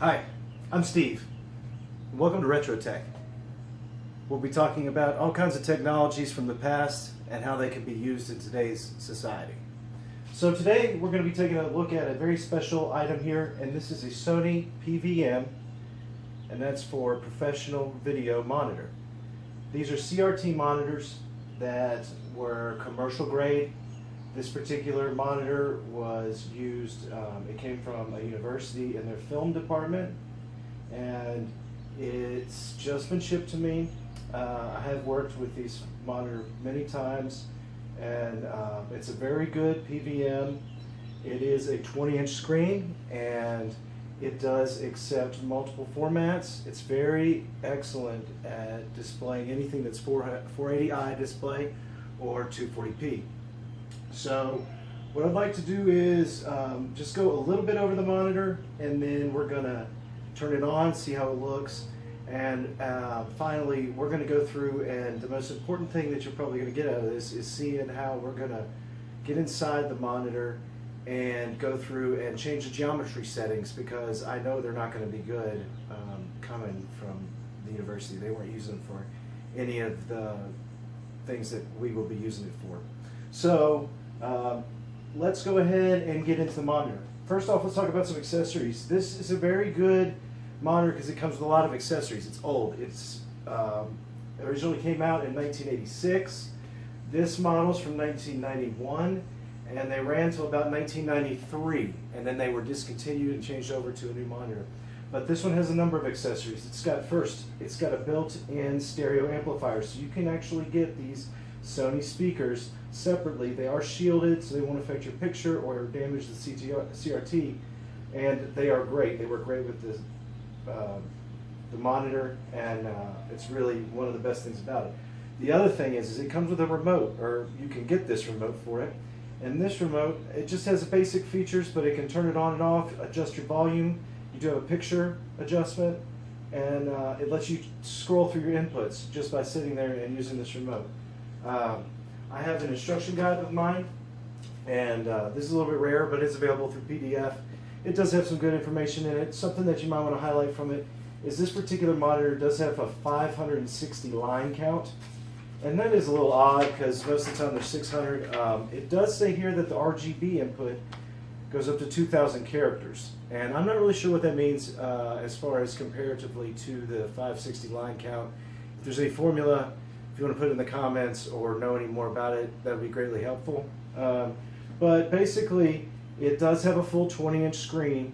Hi, I'm Steve. Welcome to RetroTech. We'll be talking about all kinds of technologies from the past and how they can be used in today's society. So today we're going to be taking a look at a very special item here, and this is a Sony PVM, and that's for professional video monitor. These are CRT monitors that were commercial grade. This particular monitor was used, um, it came from a university in their film department, and it's just been shipped to me. Uh, I have worked with these monitor many times, and uh, it's a very good PVM. It is a 20 inch screen, and it does accept multiple formats. It's very excellent at displaying anything that's 480i display or 240p. So what I'd like to do is um, just go a little bit over the monitor and then we're gonna turn it on, see how it looks. And uh, finally, we're gonna go through and the most important thing that you're probably gonna get out of this is seeing how we're gonna get inside the monitor and go through and change the geometry settings because I know they're not gonna be good um, coming from the university. They weren't using for any of the things that we will be using it for. So um, let's go ahead and get into the monitor. First off, let's talk about some accessories. This is a very good monitor because it comes with a lot of accessories. It's old. It's um, originally came out in 1986. This model's from 1991 and they ran until about 1993 and then they were discontinued and changed over to a new monitor. But this one has a number of accessories. It's got first, it's got a built-in stereo amplifier so you can actually get these Sony speakers separately. They are shielded, so they won't affect your picture or damage the CRT, and they are great. They work great with the, uh, the monitor, and uh, it's really one of the best things about it. The other thing is, is it comes with a remote, or you can get this remote for it. And this remote, it just has basic features, but it can turn it on and off, adjust your volume. You do have a picture adjustment, and uh, it lets you scroll through your inputs just by sitting there and using this remote. Um, I have an instruction guide of mine, and uh, this is a little bit rare, but it's available through PDF. It does have some good information in it. Something that you might want to highlight from it is this particular monitor does have a 560 line count. And that is a little odd because most of the time there's 600. Um, it does say here that the RGB input goes up to 2,000 characters. And I'm not really sure what that means uh, as far as comparatively to the 560 line count. If there's a formula if you want to put it in the comments or know any more about it, that would be greatly helpful. Um, but basically, it does have a full 20 inch screen,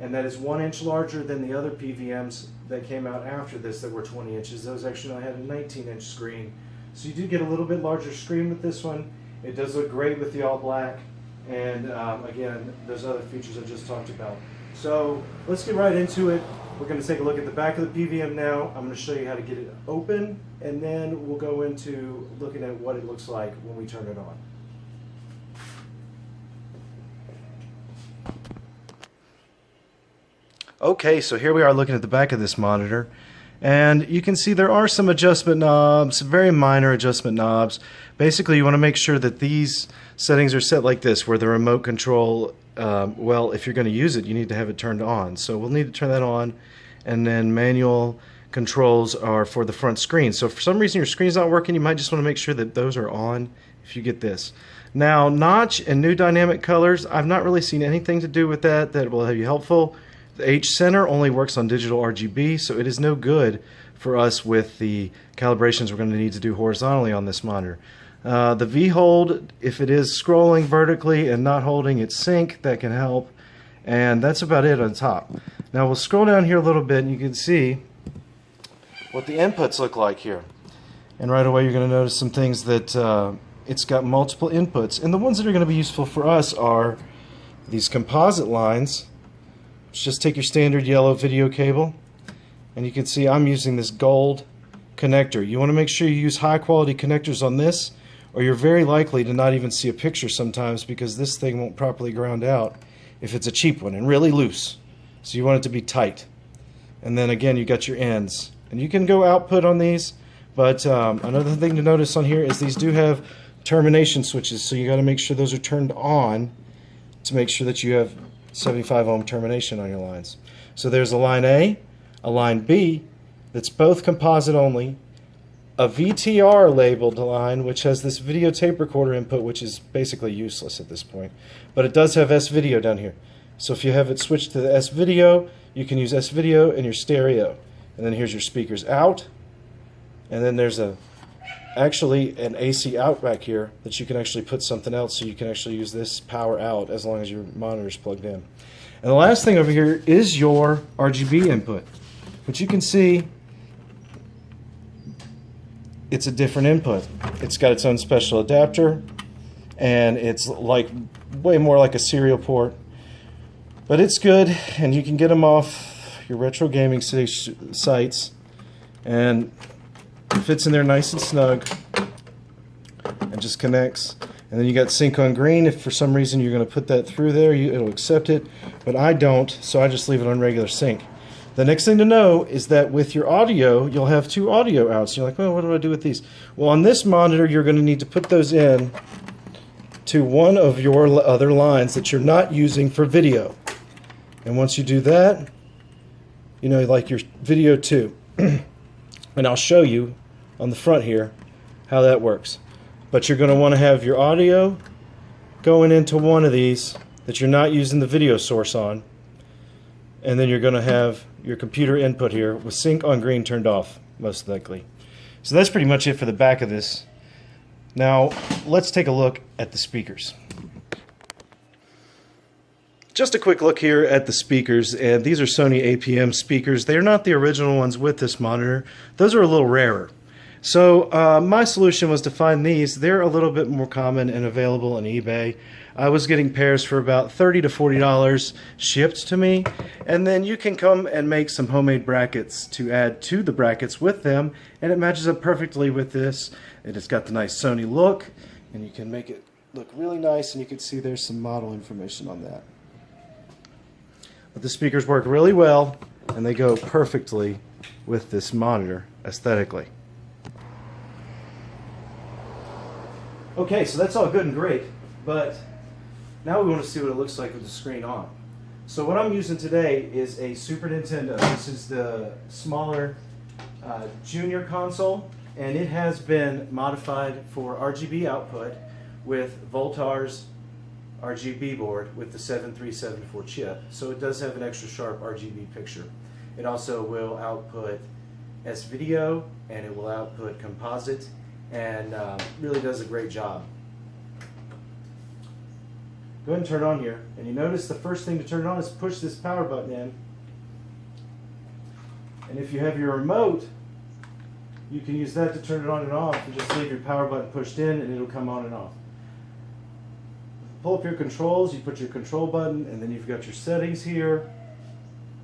and that is one inch larger than the other PVMs that came out after this that were 20 inches. Those actually had a 19 inch screen. So you do get a little bit larger screen with this one. It does look great with the all black, and um, again, those other features I just talked about. So let's get right into it. We're going to take a look at the back of the PVM now. I'm going to show you how to get it open, and then we'll go into looking at what it looks like when we turn it on. Okay, so here we are looking at the back of this monitor. And you can see there are some adjustment knobs, very minor adjustment knobs. Basically, you want to make sure that these settings are set like this, where the remote control, um, well, if you're going to use it, you need to have it turned on. So we'll need to turn that on. And then manual controls are for the front screen. So for some reason your screen's not working, you might just want to make sure that those are on if you get this. Now, notch and new dynamic colors, I've not really seen anything to do with that that will have you helpful. The H center only works on digital RGB, so it is no good for us with the calibrations we're going to need to do horizontally on this monitor. Uh, the V hold, if it is scrolling vertically and not holding its sync, that can help. And that's about it on top. Now we'll scroll down here a little bit and you can see what the inputs look like here. And right away you're going to notice some things that uh, it's got multiple inputs. And the ones that are going to be useful for us are these composite lines just take your standard yellow video cable and you can see I'm using this gold connector. You want to make sure you use high quality connectors on this or you're very likely to not even see a picture sometimes because this thing won't properly ground out if it's a cheap one and really loose. So you want it to be tight. And then again you got your ends. And you can go output on these but um, another thing to notice on here is these do have termination switches so you got to make sure those are turned on to make sure that you have 75 ohm termination on your lines. So there's a line A, a line B that's both composite only, a VTR labeled line which has this video tape recorder input which is basically useless at this point, but it does have S video down here. So if you have it switched to the S video, you can use S video in your stereo. And then here's your speakers out, and then there's a actually an AC out back here that you can actually put something else so you can actually use this power out as long as your monitor is plugged in. And the last thing over here is your RGB input, which you can see it's a different input. It's got its own special adapter and it's like way more like a serial port. But it's good and you can get them off your retro gaming sites and fits in there nice and snug and just connects. And then you got sync on green. If for some reason you're going to put that through there, you, it'll accept it. But I don't, so I just leave it on regular sync. The next thing to know is that with your audio, you'll have two audio outs. You're like, well, what do I do with these? Well, on this monitor, you're going to need to put those in to one of your other lines that you're not using for video. And once you do that, you know, like your video 2. and I'll show you on the front here how that works. But you're going to want to have your audio going into one of these that you're not using the video source on. And then you're going to have your computer input here with sync on green turned off, most likely. So that's pretty much it for the back of this. Now, let's take a look at the speakers. Just a quick look here at the speakers, and these are Sony APM speakers. They're not the original ones with this monitor. Those are a little rarer. So uh, my solution was to find these. They're a little bit more common and available on eBay. I was getting pairs for about 30 to $40 shipped to me. And then you can come and make some homemade brackets to add to the brackets with them. And it matches up perfectly with this. And It has got the nice Sony look. And you can make it look really nice. And you can see there's some model information on that. But the speakers work really well and they go perfectly with this monitor aesthetically. Okay, so that's all good and great, but now we want to see what it looks like with the screen on. So what I'm using today is a Super Nintendo. This is the smaller uh, junior console, and it has been modified for RGB output with Voultar's RGB board with the 7374 chip. So it does have an extra sharp RGB picture. It also will output S-Video and it will output composite and uh, really does a great job. Go ahead and turn it on here. And you notice the first thing to turn it on is push this power button in. And if you have your remote, you can use that to turn it on and off and just leave your power button pushed in and it'll come on and off pull up your controls, you put your control button, and then you've got your settings here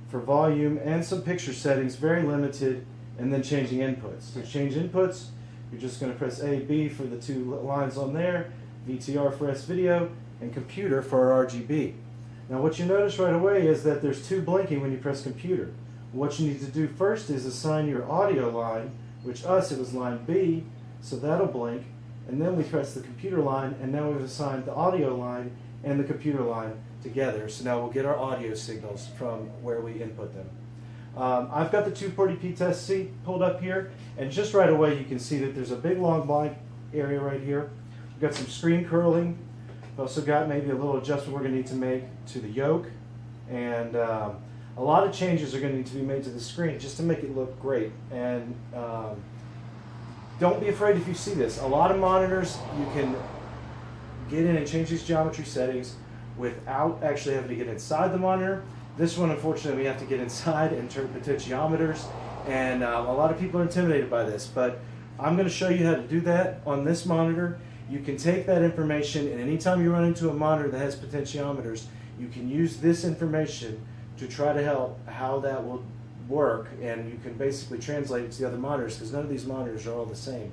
for volume and some picture settings, very limited, and then changing inputs. To change inputs, you're just going to press A, B for the two lines on there, VTR for S-Video, and computer for our RGB. Now what you notice right away is that there's two blinking when you press computer. What you need to do first is assign your audio line, which us, it was line B, so that'll blink, and then we press the computer line, and now we've assigned the audio line and the computer line together. So now we'll get our audio signals from where we input them. Um, I've got the 240p test suite pulled up here, and just right away you can see that there's a big long blank area right here. We've got some screen curling. We've also got maybe a little adjustment we're going to need to make to the yoke, and um, a lot of changes are going to need to be made to the screen just to make it look great. And um, don't be afraid if you see this. A lot of monitors, you can get in and change these geometry settings without actually having to get inside the monitor. This one, unfortunately, we have to get inside and turn potentiometers, and uh, a lot of people are intimidated by this, but I'm going to show you how to do that on this monitor. You can take that information, and anytime you run into a monitor that has potentiometers, you can use this information to try to help how that will work and you can basically translate it to the other monitors because none of these monitors are all the same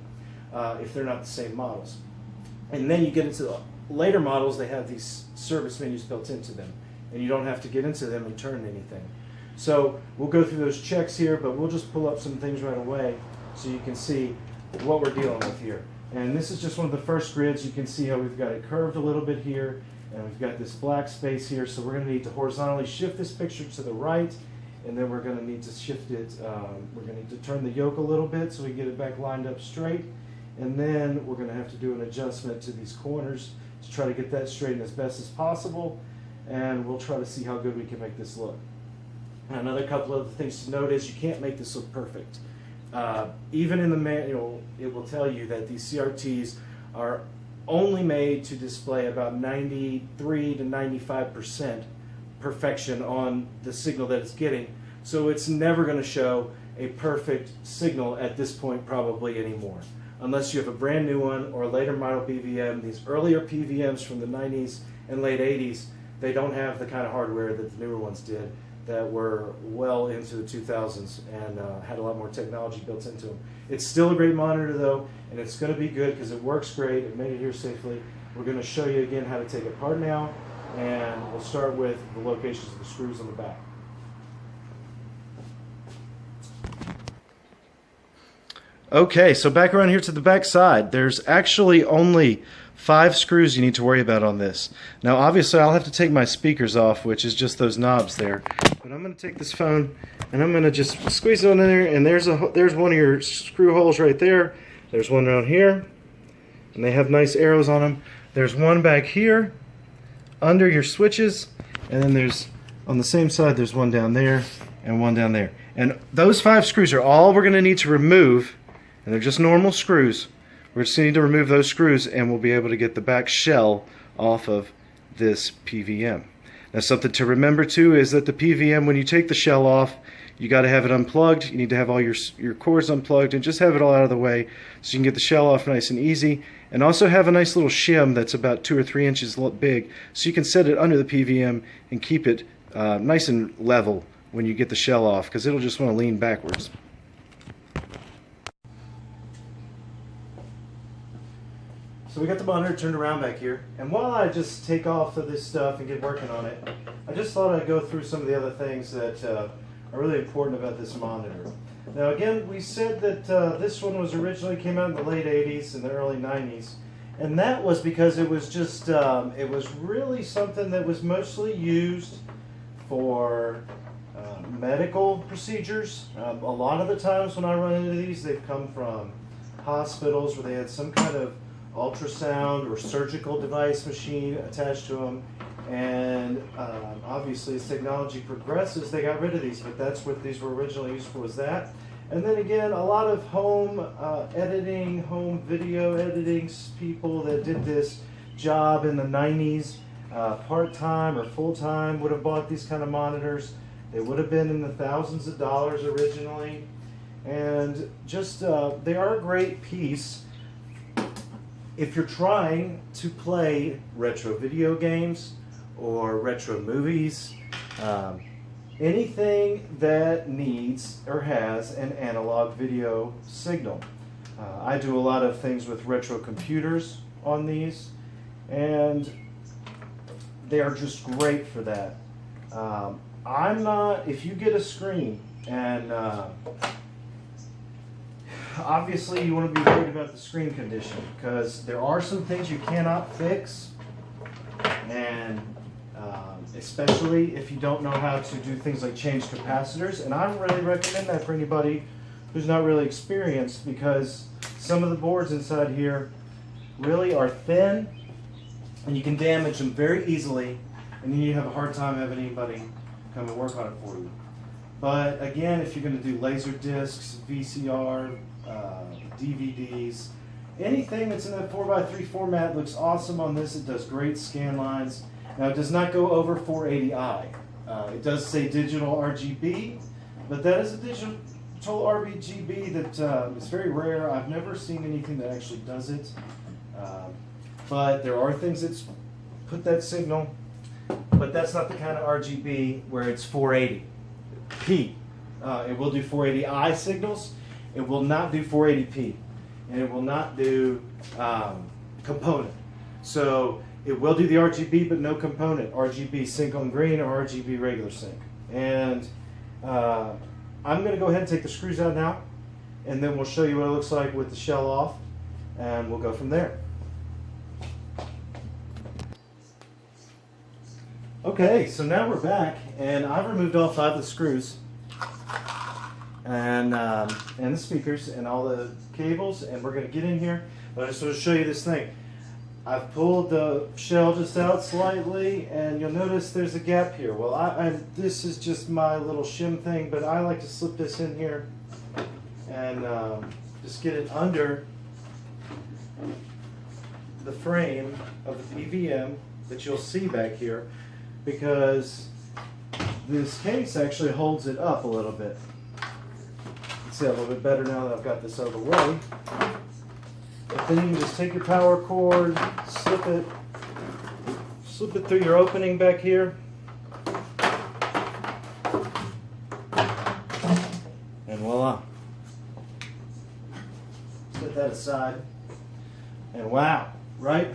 uh, if they're not the same models. And then you get into the later models, they have these service menus built into them and you don't have to get into them and turn anything. So we'll go through those checks here, but we'll just pull up some things right away so you can see what we're dealing with here. And this is just one of the first grids. You can see how we've got it curved a little bit here. And we've got this black space here, so we're going to need to horizontally shift this picture to the right, and then we're going to need to shift it, um, we're going to need to turn the yoke a little bit so we get it back lined up straight. And then we're going to have to do an adjustment to these corners to try to get that straightened as best as possible. And we'll try to see how good we can make this look. Another couple of things to note is you can't make this look perfect. Uh, even in the manual, it will tell you that these CRTs are only made to display about 93 to 95 percent perfection on the signal that it's getting. So it's never going to show a perfect signal at this point probably anymore. Unless you have a brand new one or a later model PVM. These earlier PVMs from the 90s and late 80s, they don't have the kind of hardware that the newer ones did that were well into the 2000s and uh, had a lot more technology built into them. It's still a great monitor though, and it's going to be good because it works great. It made it here safely. We're going to show you again how to take it apart now, and we'll start with the locations of the screws on the back. Okay, so back around here to the back side, there's actually only five screws you need to worry about on this. Now obviously I'll have to take my speakers off, which is just those knobs there. But I'm going to take this phone and I'm going to just squeeze it on in there and there's a there's one of your screw holes right there. There's one around here and they have nice arrows on them. There's one back here under your switches and then there's on the same side there's one down there and one down there. And those five screws are all we're going to need to remove and they're just normal screws. We're just need to remove those screws and we'll be able to get the back shell off of this PVM. Now something to remember too is that the PVM, when you take the shell off, you got to have it unplugged. You need to have all your, your cords unplugged and just have it all out of the way so you can get the shell off nice and easy. And also have a nice little shim that's about two or three inches big so you can set it under the PVM and keep it uh, nice and level when you get the shell off because it'll just want to lean backwards. So we got the monitor turned around back here, and while I just take off of this stuff and get working on it, I just thought I'd go through some of the other things that uh, are really important about this monitor. Now again, we said that uh, this one was originally came out in the late 80s and the early 90s, and that was because it was just, um, it was really something that was mostly used for uh, medical procedures. Um, a lot of the times when I run into these, they've come from hospitals where they had some kind of ultrasound or surgical device machine attached to them. And um, obviously, as technology progresses, they got rid of these, but that's what these were originally used for, was that. And then again, a lot of home uh, editing, home video editing people that did this job in the 90s, uh, part-time or full-time, would have bought these kind of monitors. They would have been in the thousands of dollars originally. And just, uh, they are a great piece if you're trying to play retro video games or retro movies, um, anything that needs or has an analog video signal. Uh, I do a lot of things with retro computers on these, and they are just great for that. Um, I'm not, if you get a screen and uh, obviously you want to be worried about the screen condition because there are some things you cannot fix and um, especially if you don't know how to do things like change capacitors and I really recommend that for anybody who's not really experienced because some of the boards inside here really are thin and you can damage them very easily and then you have a hard time having anybody come and work on it for you. But again, if you're going to do laser discs, VCR, uh, DVDs, anything that's in that 4x3 format looks awesome on this. It does great scan lines. Now it does not go over 480i. Uh, it does say digital RGB, but that is a digital RGB that uh, is very rare. I've never seen anything that actually does it. Um, but there are things that put that signal, but that's not the kind of RGB where it's 480p. Uh, it will do 480i signals, it will not do 480p, and it will not do um, component. So it will do the RGB, but no component. RGB sync on green or RGB regular sync. And uh, I'm going to go ahead and take the screws out now, and then we'll show you what it looks like with the shell off, and we'll go from there. Okay, so now we're back, and I've removed all five of the screws, and um, and the speakers, and all the cables, and we're gonna get in here. But I just want to show you this thing. I've pulled the shell just out slightly, and you'll notice there's a gap here. Well, I, I this is just my little shim thing, but I like to slip this in here, and um, just get it under the frame of the PVM that you'll see back here because this case actually holds it up a little bit. See a little bit better now that I've got this out of the way. But then you can just take your power cord, slip it, slip it through your opening back here. And voila. Set that aside. And wow, right?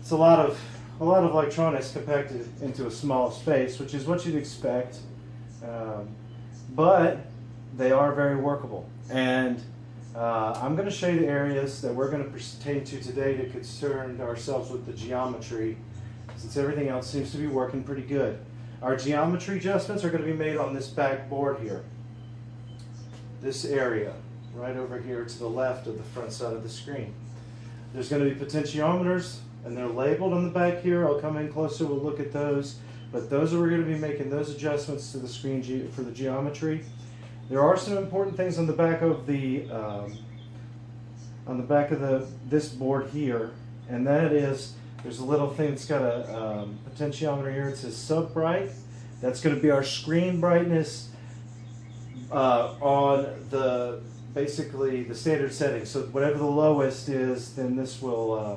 It's a lot of a lot of electronics compacted into a small space, which is what you'd expect. Um, but they are very workable. And uh, I'm going to show you the areas that we're going to pertain to today to concern ourselves with the geometry, since everything else seems to be working pretty good. Our geometry adjustments are going to be made on this back board here. This area, right over here to the left of the front side of the screen. There's going to be potentiometers and they're labeled on the back here. I'll come in closer, we'll look at those. But those are we're going to be making those adjustments to the screen for the geometry. There are some important things on the back of the um, on the back of the this board here, and that is there's a little thing that's got a um, potentiometer here. It says sub bright. That's going to be our screen brightness uh, on the basically the standard setting. So whatever the lowest is, then this will. Uh,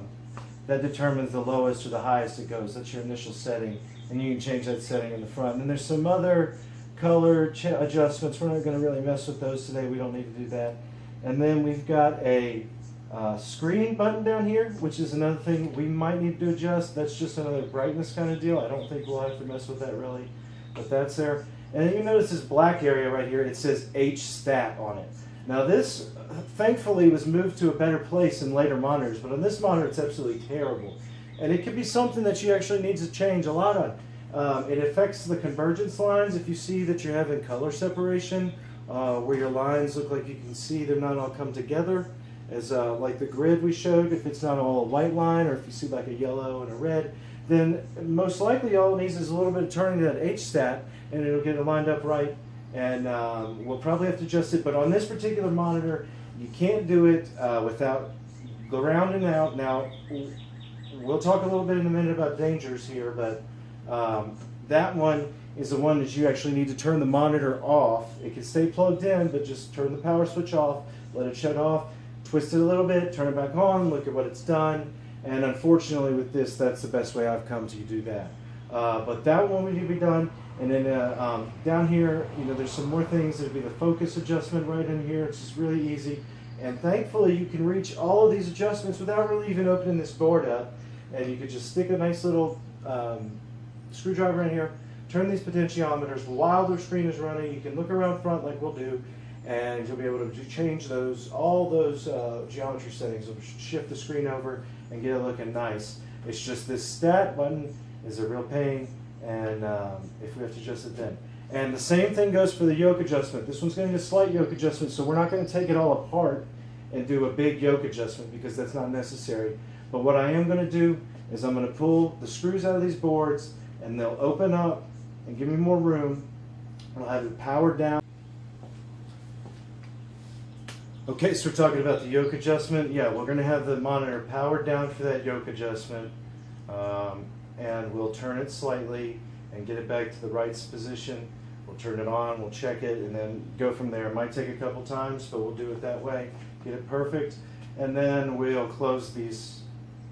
that determines the lowest or the highest it goes. That's your initial setting, and you can change that setting in the front. And there's some other color adjustments. We're not going to really mess with those today. We don't need to do that. And then we've got a uh, screen button down here, which is another thing we might need to adjust. That's just another brightness kind of deal. I don't think we'll have to mess with that really, but that's there. And then you notice this black area right here. It says H stat on it. Now this, thankfully, was moved to a better place in later monitors, but on this monitor it's absolutely terrible. And it could be something that you actually need to change a lot on. Um, it affects the convergence lines. If you see that you're having color separation, uh, where your lines look like you can see they're not all come together, as uh, like the grid we showed, if it's not all a white line, or if you see like a yellow and a red, then most likely all it needs is a little bit of turning that H-stat, and it'll get it lined up right and um, we'll probably have to adjust it. But on this particular monitor, you can't do it uh, without grounding out. Now, we'll talk a little bit in a minute about dangers here, but um, that one is the one that you actually need to turn the monitor off. It can stay plugged in, but just turn the power switch off, let it shut off, twist it a little bit, turn it back on, look at what it's done. And unfortunately with this, that's the best way I've come to do that. Uh, but that one would need to be done. And then uh, um, down here, you know, there's some more things. There'd be the focus adjustment right in here. It's just really easy. And thankfully, you can reach all of these adjustments without really even opening this board up. And you could just stick a nice little um, screwdriver in here, turn these potentiometers while the screen is running. You can look around front like we'll do, and you'll be able to change those, all those uh, geometry settings. will shift the screen over and get it looking nice. It's just this stat button is a real pain and um, if we have to adjust it then. And the same thing goes for the yoke adjustment. This one's going to need a slight yoke adjustment, so we're not going to take it all apart and do a big yoke adjustment because that's not necessary. But what I am going to do is I'm going to pull the screws out of these boards and they'll open up and give me more room. I'll have it powered down. Okay, so we're talking about the yoke adjustment. Yeah, we're going to have the monitor powered down for that yoke adjustment. Um, and we'll turn it slightly and get it back to the right position. We'll turn it on, we'll check it, and then go from there. It might take a couple times, but we'll do it that way. Get it perfect. And then we'll close these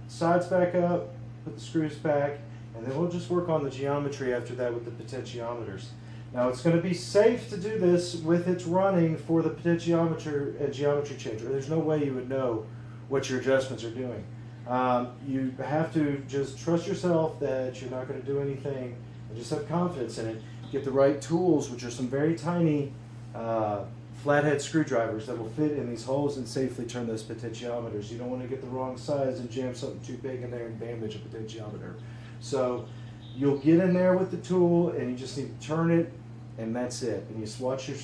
sides back up, put the screws back, and then we'll just work on the geometry after that with the potentiometers. Now it's going to be safe to do this with it running for the potentiometer and geometry changer. There's no way you would know what your adjustments are doing. Um, you have to just trust yourself that you're not going to do anything and just have confidence in it. Get the right tools, which are some very tiny uh, flathead screwdrivers that will fit in these holes and safely turn those potentiometers. You don't want to get the wrong size and jam something too big in there and damage a potentiometer. So you'll get in there with the tool and you just need to turn it and that's it. And you just watch your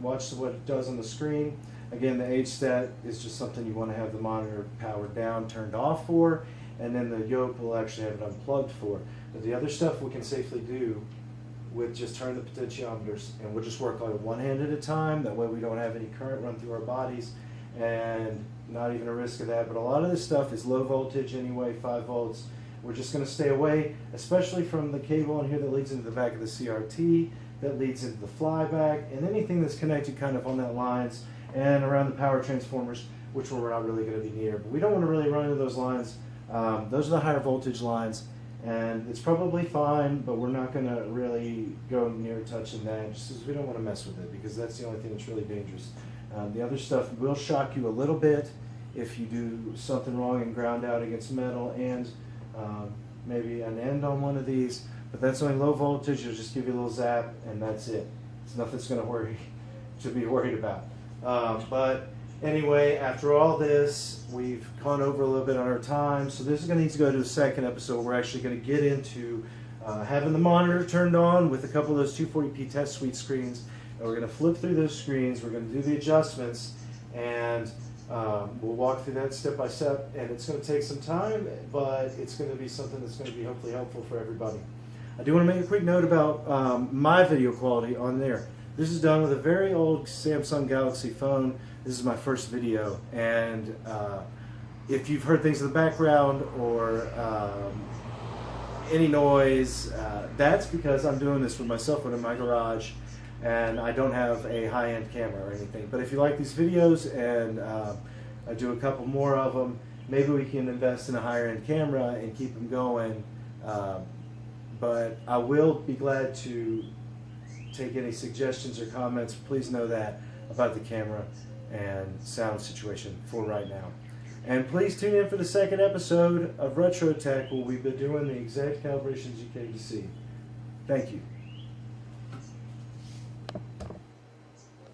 watch what it does on the screen. Again, the H stat is just something you want to have the monitor powered down, turned off for, and then the yoke will actually have it unplugged for. But the other stuff we can safely do with just turn the potentiometers and we'll just work like one hand at a time. That way we don't have any current run through our bodies and not even a risk of that. But a lot of this stuff is low voltage anyway, five volts. We're just going to stay away, especially from the cable in here that leads into the back of the CRT, that leads into the flyback, and anything that's connected kind of on that lines and around the power transformers, which we're not really going to be near. But we don't want to really run into those lines. Um, those are the higher voltage lines, and it's probably fine, but we're not going to really go near touching that just because we don't want to mess with it because that's the only thing that's really dangerous. Um, the other stuff will shock you a little bit if you do something wrong and ground out against metal and um, maybe an end on one of these, but that's only low voltage. It'll just give you a little zap, and that's it. It's nothing that's going to worry to be worried about. Um, but anyway, after all this, we've gone over a little bit on our time, so this is going to need to go to the second episode. We're actually going to get into uh, having the monitor turned on with a couple of those 240p test suite screens, and we're going to flip through those screens. We're going to do the adjustments, and um, we'll walk through that step by step, and it's going to take some time, but it's going to be something that's going to be hopefully helpful for everybody. I do want to make a quick note about um, my video quality on there. This is done with a very old Samsung Galaxy phone. This is my first video, and uh, if you've heard things in the background or um, any noise, uh, that's because I'm doing this with my cell phone in my garage and I don't have a high-end camera or anything. But if you like these videos and uh, I do a couple more of them, maybe we can invest in a higher-end camera and keep them going. Uh, but I will be glad to take any suggestions or comments. Please know that about the camera and sound situation for right now. And please tune in for the second episode of Retro Tech where we've been doing the exact calibrations you came to see. Thank you.